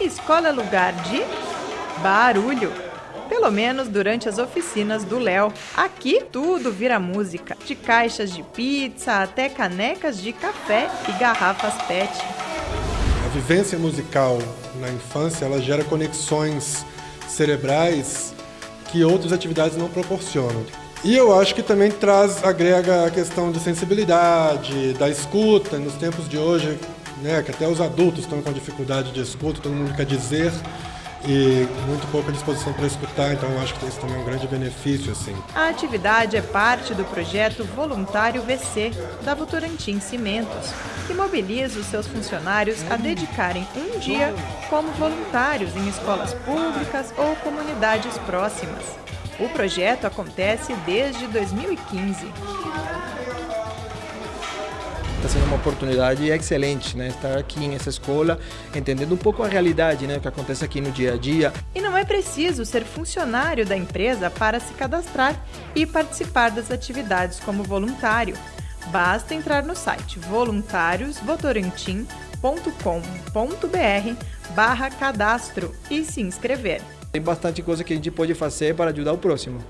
Escola é lugar de barulho. Pelo menos durante as oficinas do Léo. Aqui tudo vira música, de caixas de pizza até canecas de café e garrafas PET. A vivência musical na infância, ela gera conexões cerebrais que outras atividades não proporcionam. E eu acho que também traz, agrega a questão de sensibilidade, da escuta, nos tempos de hoje, né, que até os adultos estão com dificuldade de escuta, todo mundo quer dizer e muito pouca disposição para escutar, então acho que isso também é um grande benefício. Assim. A atividade é parte do projeto Voluntário VC, da Votorantim Cimentos, que mobiliza os seus funcionários a dedicarem um dia como voluntários em escolas públicas ou comunidades próximas. O projeto acontece desde 2015 está sendo uma oportunidade excelente, né? Estar aqui nessa escola, entendendo um pouco a realidade, né? O que acontece aqui no dia a dia. E não é preciso ser funcionário da empresa para se cadastrar e participar das atividades como voluntário. Basta entrar no site voluntariosvotorantim.com.br barra cadastro e se inscrever. Tem bastante coisa que a gente pode fazer para ajudar o próximo.